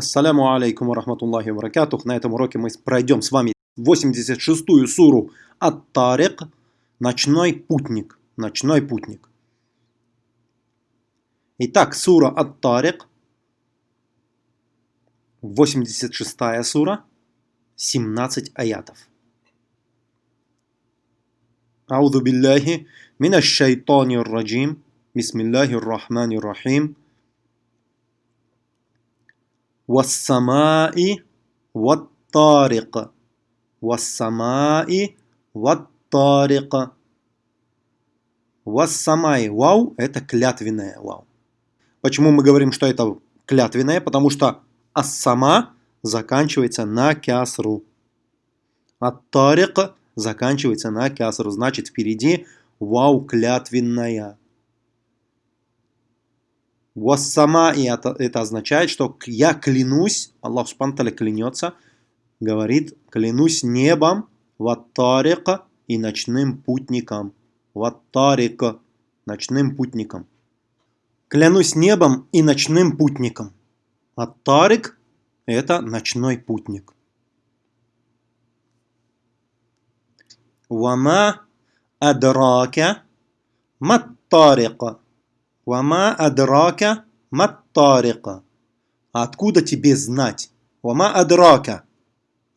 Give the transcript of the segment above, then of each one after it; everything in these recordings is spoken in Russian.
Ассаляму алейкум ва рахматуллахи ва На этом уроке мы пройдем с вами 86-ю суру Ат-Тарик, Ночной путник. Ночной путник. Итак, сура Ат-Тарик, 86-я сура, 17 аятов. Ауду билляхи минаш шайтанир раджим. Бисмиллахир рахманир рахим. Вассамаи ваттарика. Вассамаи ваттарика. Вассамай вау – это клятвенное вау. Почему мы говорим, что это клятвенное? Потому что ассама заканчивается на кясру. Аттарик заканчивается на кясру. Значит, впереди вау клятвенная. Вассама, и это, это означает, что я клянусь, Аллах Субтитры клянется, говорит, клянусь небом, ваттарика и ночным путником. Ваттарика, ночным путником. Клянусь небом и ночным путником. Аттарик – это ночной путник. Вама адрака маттарика. Вама адрака маттарика. Откуда тебе знать? Вама адрака.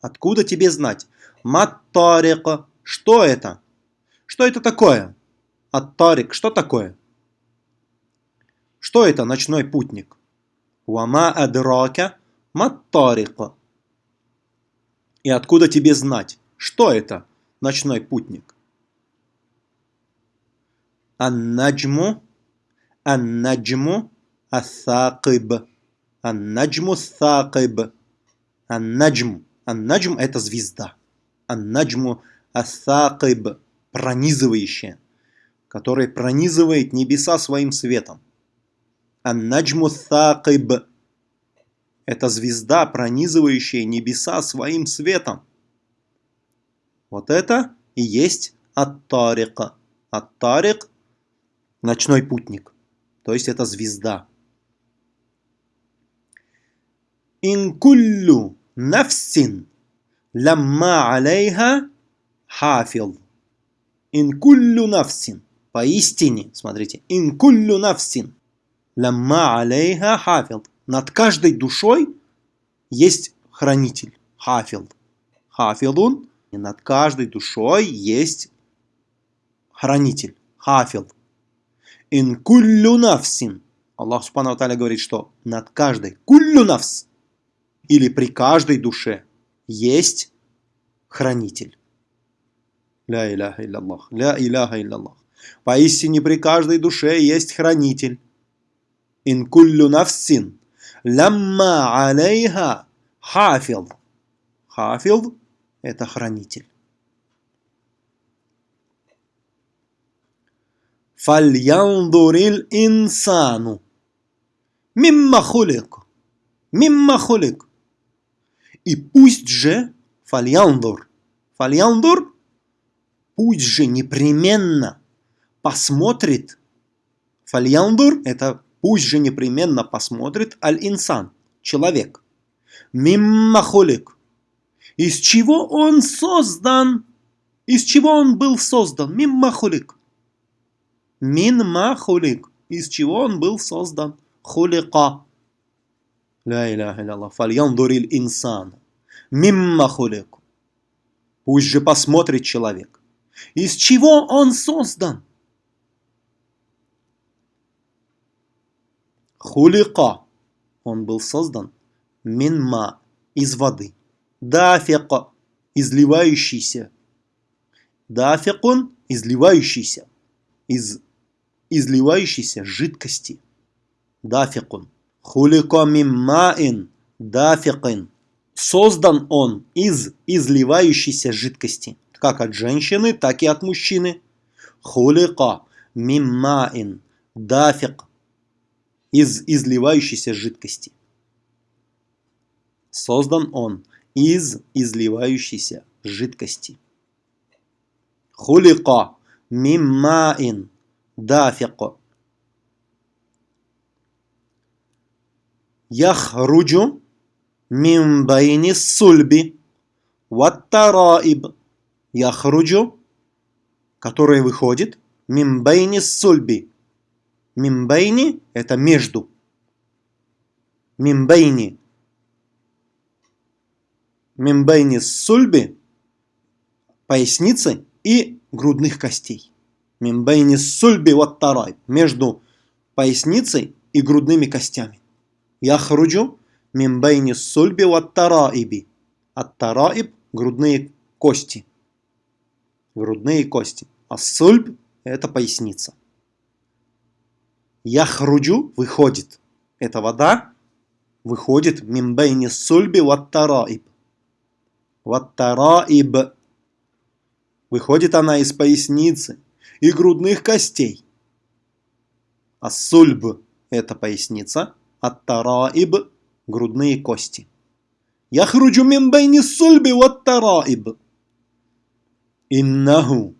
Откуда тебе знать? Маттарика. Что это? Что это такое? Аттарик. Что такое? Что это ночной путник? Вама адрака маттарика. И откуда тебе знать? Что это ночной путник? Ан-наджму Ан-наджму ас-сакиб. Ан-наджму. Ан-наджм это звезда. Ан-наджму. Пронизывающая. Который пронизывает небеса своим светом. Ан-наджму ас-сакиб. Это звезда, пронизывающая небеса своим светом. Вот это и есть ат-тарика. Ат-тарик – ночной путник то есть это звезда. Инкуллю нафсин ламма алейха хафил. Инкуллю нафсин. Поистине, смотрите, инкуллю нафсин ламма алейха хафил. Над каждой душой есть хранитель, хафил. Хафилун, и над каждой душой есть хранитель, хафил. Ин навсин. Аллах Субхану Таля говорит, что над каждой куллю навс или при каждой душе есть хранитель. Ля иляха илляллах. Ля иляха илляллах. Поистине при каждой душе есть хранитель. Ин куллю навсин. Лямма алейха хафил. Хафил – это хранитель. Фальяндурил инсану. Мимма хулик. Мимма хулик. И пусть же фальяндур. Фальяндур пусть же непременно посмотрит. Фальяндур это пусть же непременно посмотрит аль-инсан, человек. Мимма хулик. Из чего он создан? Из чего он был создан? Мимма хулик. Мин ма хулик. Из чего он был создан? Хулика. Ля иляха илlallah. Фальяндурил инсан. Мимма хулик. Пусть же посмотрит человек. Из чего он создан? Хулика. Он был создан. Минма. Из воды. Дафика. Изливающийся. Дафикун. Изливающийся. Из изливающейся жидкости. Дафикун. Хулико миммаин дафикин. Создан он из изливающейся жидкости. Как от женщины, так и от мужчины. Хулика миммаин дафик. Из изливающейся жидкости. Создан он из изливающейся жидкости. Хулика миммаин دافق. يخرج من بين الصلب والترائب. يخرج, который выходит, من بين الصلب. من بين – это между. من بين الصلب – поясницы и грудных костей. Мин байни сульби ваттараиб. Между поясницей и грудными костями. Яхруджу мимбейни сульби ваттараиби. Ат-тараиб – грудные кости. Грудные кости. А сульб – это поясница. Яхруджу – выходит. Эта вода выходит мимбейни сульби ваттараиб. Ваттараиб. Выходит она из поясницы и грудных костей. А сульб – это поясница, а тараиб – грудные кости. Яхруджу мин байни сульби вот тараиб. Иннаху.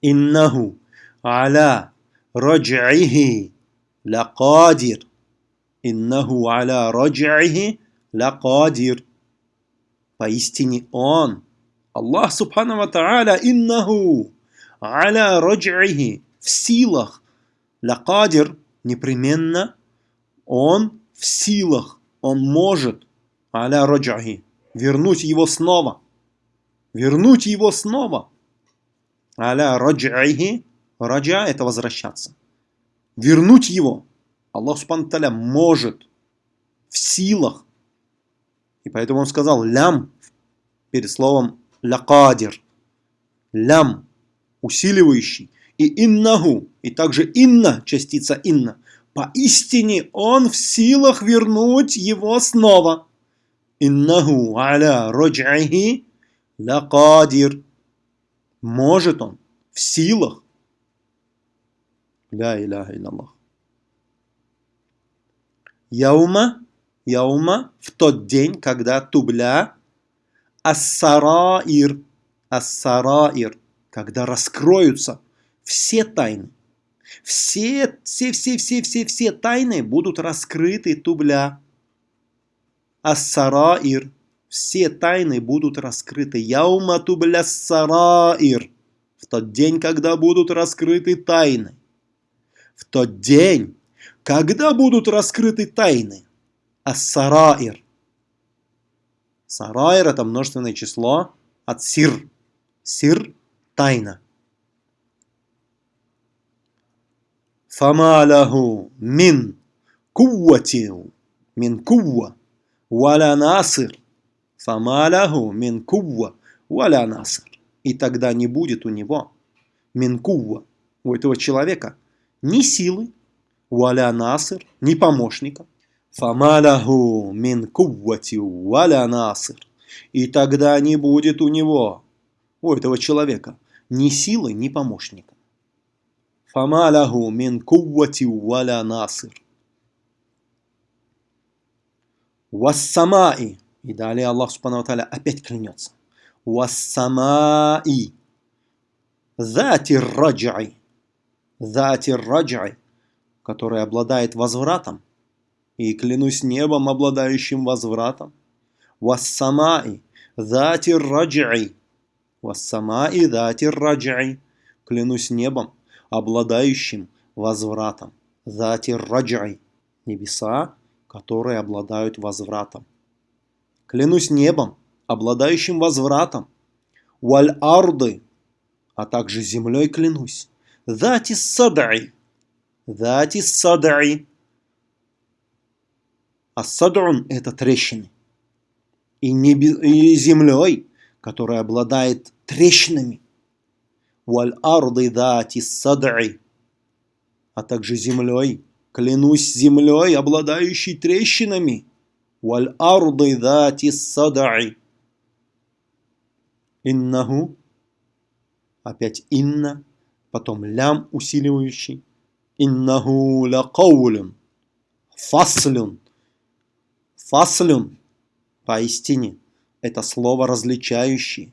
Иннаху. Аля радж'ихи лакадир. Иннаху аля радж'ихи лакадир. Поистине он, Аллах Субхану Ва Тааля, иннаху аля радж'ихи в силах Лякадир непременно он в силах, он может аля раджахи вернуть его снова. Вернуть его снова. Аля раджахи раджа это возвращаться. Вернуть его. Аллах Субхану может в силах. И поэтому он сказал лям перед словом лякадир. Лям усиливающий и иннаху, и также инна, частица инна. Поистине он в силах вернуть его снова. Иннаху аля роджахи лакадир. Может он в силах. Ля иляха иллаллах. Яума, яума, в тот день, когда тубля, ассараир, ассараир, когда раскроются – все тайны. Все, все, все, все, все, все тайны будут раскрыты тубля. Ассараир. Все тайны будут раскрыты. Яума тубля сараир. В тот день, когда будут раскрыты тайны. В тот день, когда будут раскрыты тайны. Ассараир. Сараир это множественное число от сир. Сир – тайна. فما له من قوة من قوة ولا ناصر فما له من قوة ولا ناصر и тогда не будет у него минкува, у этого человека, ни силы, валя насыр, ни помощника. Фамаляху мин куввати валя насыр. И тогда не будет у него, у этого человека, ни силы, ни помощника. Фама лаху мин куввати валя насир. Вассамаи. И далее Аллах Субхану Аталя опять клянется. Вассамаи. Зати раджай. Зати раджай. Который обладает возвратом. И клянусь небом, обладающим возвратом. Вассамаи. Зати раджай. Вассамаи зати раджай. Клянусь небом, обладающим возвратом. Зати раджай. Небеса, которые обладают возвратом. Клянусь небом, обладающим возвратом. Валь арды, а также землей клянусь. Зати садай. Зати садай. А садрун – это трещины. И, небе, и землей, которая обладает трещинами – валь арды дати сад'и, а также землей, клянусь землей, обладающей трещинами, валь арды дати сад'и. Иннаху, опять инна, потом лям усиливающий, иннаху ля каулюн, фаслюн, фаслюн, поистине, это слово различающий,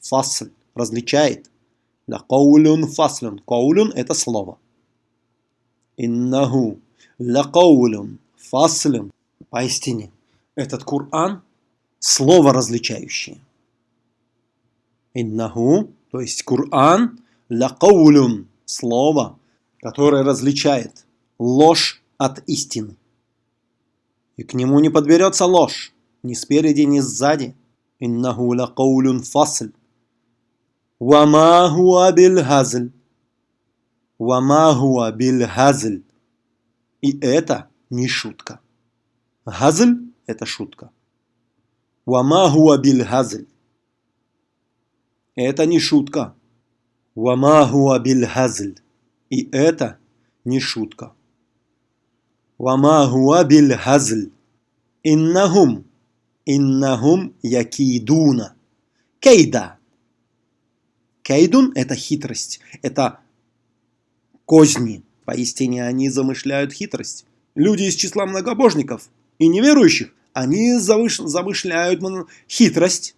фасль, различает – да каулюн фаслюн. Каулюн – это слово. Иннаху ла каулюн фаслюн. Поистине, этот Коран – слово различающее. Иннаху, то есть Коран, лакаулюн – слово, которое различает ложь от истины. И к нему не подберется ложь, ни спереди, ни сзади. Иннаху лакаулюн фасль. Вама хуа биль хазль. Вама хуа биль хазль. И это не шутка. Газль – это шутка. Вама хуа биль газль. Это не шутка. Вама хуа биль газль. И это не шутка. Вама хуа биль газль. Иннахум. Иннахум якидуна. Кейда. Кейдун – это хитрость. Это козни. Поистине они замышляют хитрость. Люди из числа многобожников и неверующих, они замышляют хитрость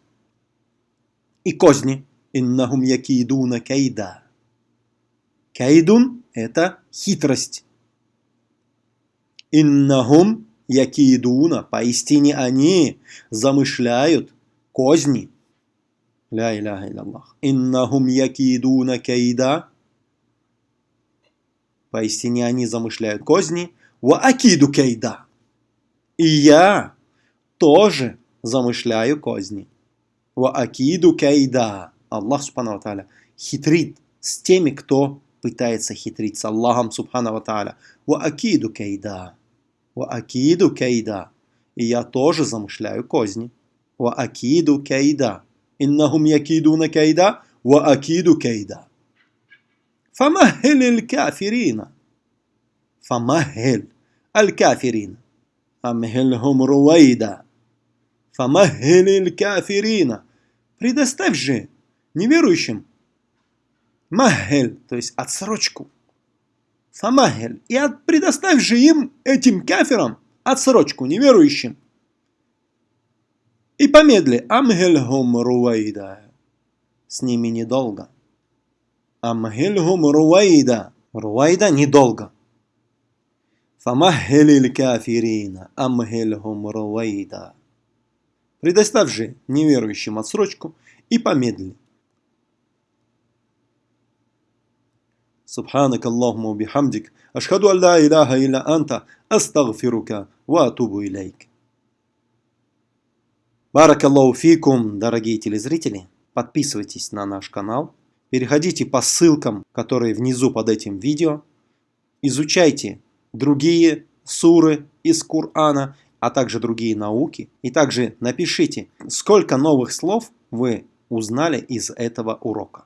и козни. Иннахум якидуна кейда. Кейдун – это хитрость. Иннахум якидуна, поистине они замышляют козни. Ля иляха илlallah. Иннахум якидуна кейда. Поистине они замышляют козни. Ва акиду кейда. И я тоже замышляю козни. Ва акиду кейда. Аллах Субхану Тааля хитрит с теми, кто пытается хитрить с Аллахом Субхану Тааля. Ва акиду кейда. Ва акиду кейда. И я тоже замышляю козни. Ва акиду кейда. Иннахум якидуна кейда. Ва акиду кейда. فمهل الكافرين فمهل الكافرين أمهلهم رويدا فمهل الكافرين предоставь же неверующим махель, то есть отсрочку. Фамахель. И от, предоставь же им, этим каферам, отсрочку, неверующим. И помедли. Амхельхум руайда. С ними недолго. Амхельхум руайда. Руайда недолго. Фамахелил кафирина. Амхельхум руайда. Предоставь же неверующим отсрочку и помедли. سبحانك اللهم وبحمدك أشهد أن لا إله إلا أنت أستغفرك وأتوب إليك Баракаллаху фикум, дорогие телезрители. Подписывайтесь на наш канал. Переходите по ссылкам, которые внизу под этим видео. Изучайте другие суры из Корана, а также другие науки. И также напишите, сколько новых слов вы узнали из этого урока.